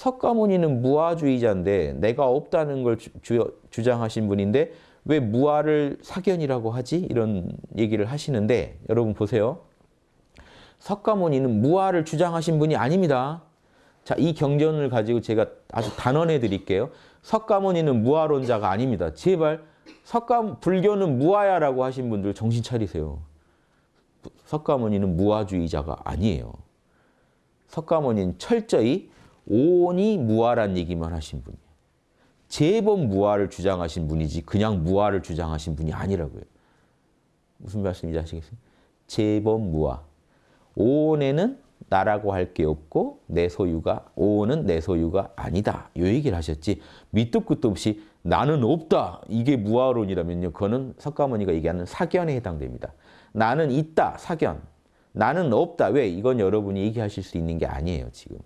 석가모니는 무아주의자인데 내가 없다는 걸 주, 주, 주장하신 분인데 왜 무아를 사견이라고 하지? 이런 얘기를 하시는데 여러분 보세요. 석가모니는 무아를 주장하신 분이 아닙니다. 자, 이 경전을 가지고 제가 아주 단언해 드릴게요. 석가모니는 무아론자가 아닙니다. 제발 석가 불교는 무아야라고 하신 분들 정신 차리세요. 석가모니는 무아주의자가 아니에요. 석가모니는 철저히 오온이 무아란 얘기만 하신 분이에요. 제법 무아를 주장하신 분이지 그냥 무아를 주장하신 분이 아니라고요. 무슨 말씀인지 아시겠어요? 제법 무아. 오온에는 나라고 할 게 없고 내 소유가 오온은 내 소유가 아니다. 이 얘기를 하셨지. 밑도 끝도 없이 나는 없다. 이게 무아론이라면요. 그거는 석가모니가 얘기하는 사견에 해당됩니다. 나는 있다. 사견. 나는 없다. 왜? 이건 여러분이 얘기하실 수 있는 게 아니에요. 지금.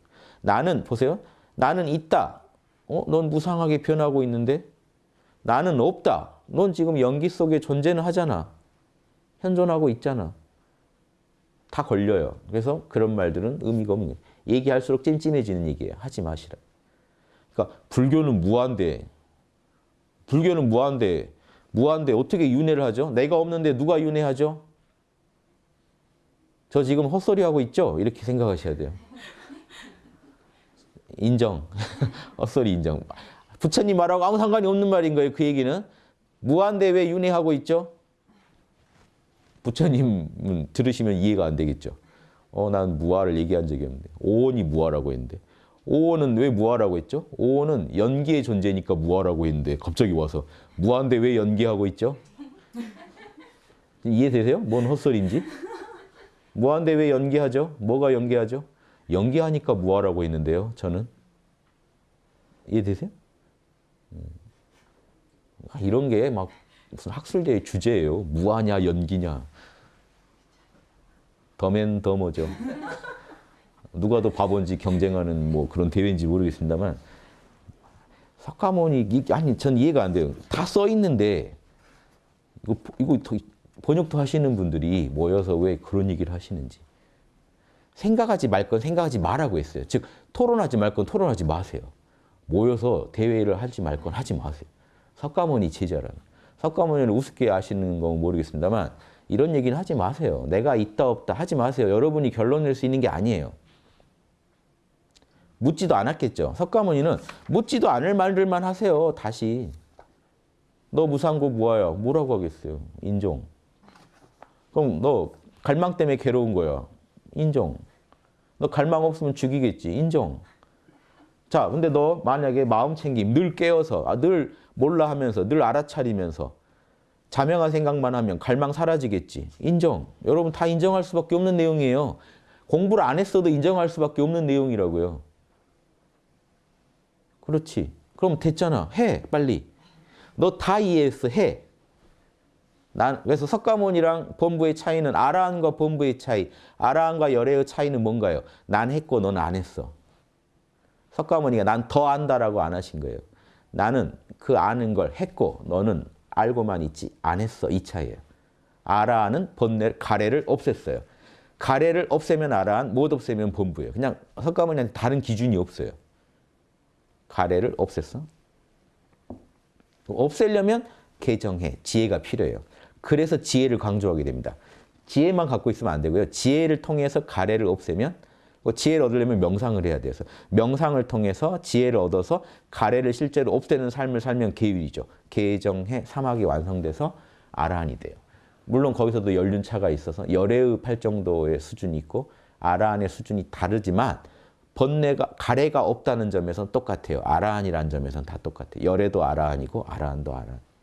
나는 보세요. 나는 있다. 어? 넌 무상하게 변하고 있는데 나는 없다. 넌 지금 연기 속에 존재는 하잖아. 현존하고 있잖아. 다 걸려요. 그래서 그런 말들은 의미가 없는 거예요. 얘기할수록 찜찜해지는 얘기예요. 하지 마시라. 그러니까 불교는 무한데 불교는 무한데 무한데 어떻게 윤회를 하죠? 내가 없는데 누가 윤회하죠? 저 지금 헛소리하고 있죠? 이렇게 생각하셔야 돼요. 인정. 헛소리 인정. 부처님 말하고 아무 상관이 없는 말인 거예요. 그 얘기는. 무한대 왜 윤회하고 있죠? 부처님은 들으시면 이해가 안 되겠죠. 어, 난 무아를 얘기한 적이 없는데. 오온이 무아라고 했는데. 오온은 왜 무아라고 했죠? 오온은 연기의 존재니까 무아라고 했는데 갑자기 와서 무한대 왜 연기하고 있죠? 이해되세요? 뭔 헛소리인지? 무한대 왜 연기하죠? 뭐가 연기하죠? 연기하니까 무아라고 했는데요. 저는. 이해되세요? 아, 이런 게 막 무슨 학술대의 주제예요. 무아냐 연기냐. 더맨 더머죠. 누가 더 바본지 경쟁하는 뭐 그런 대회인지 모르겠습니다만 석가모니 아니 전 이해가 안 돼요. 다 써 있는데 이거 이거 번역도 하시는 분들이 모여서 왜 그런 얘기를 하시는지 생각하지 말 건 생각하지 말라고 했어요. 즉 토론하지 말 건 토론하지 마세요. 모여서 대회를 하지 말 건 하지 마세요. 석가모니 제자라는. 석가모니를 우습게 아시는 건 모르겠습니다만 이런 얘기는 하지 마세요. 내가 있다 없다 하지 마세요. 여러분이 결론 낼 수 있는 게 아니에요. 묻지도 않았겠죠. 석가모니는 묻지도 않을 말들만 하세요. 다시. 너 무상고 뭐야? 뭐라고 하겠어요? 인종. 그럼 너 갈망 때문에 괴로운 거야. 인정. 너 갈망 없으면 죽이겠지. 인정. 자, 근데 너 만약에 마음 챙김, 늘 깨어서, 아, 늘 몰라 하면서, 늘 알아차리면서 자명한 생각만 하면 갈망 사라지겠지. 인정. 여러분 다 인정할 수밖에 없는 내용이에요. 공부를 안 했어도 인정할 수밖에 없는 내용이라고요. 그렇지. 그럼 됐잖아. 해, 빨리. 너 다 이해했어. 해. 난 그래서 석가모니랑 본부의 차이는 아라한과 본부의 차이, 아라한과 열애의 차이는 뭔가요? 난 했고 너는 안 했어. 석가모니가 난 더 안다라고 안 하신 거예요. 나는 그 아는 걸 했고 너는 알고만 있지 안 했어. 이 차이예요. 아라한은 번뇌 가래를 없앴어요. 가래를 없애면 아라한, 못 없애면 본부예요. 그냥 석가모니한테 다른 기준이 없어요. 가래를 없앴어. 없애려면 개정해, 지혜가 필요해요. 그래서 지혜를 강조하게 됩니다. 지혜만 갖고 있으면 안 되고요. 지혜를 통해서 가래를 없애면 그 지혜를 얻으려면 명상을 해야 돼서 명상을 통해서 지혜를 얻어서 가래를 실제로 없애는 삶을 살면 계율이죠. 개정해 사막이 완성돼서 아라한이 돼요. 물론 거기서도 연륜차가 있어서 열애의 팔 정도의 수준이 있고 아라한의 수준이 다르지만 번뇌가 가래가 없다는 점에서는 똑같아요. 아라한이라는 점에서는 다 똑같아요. 열애도 아라한이고 아라한도 아라한.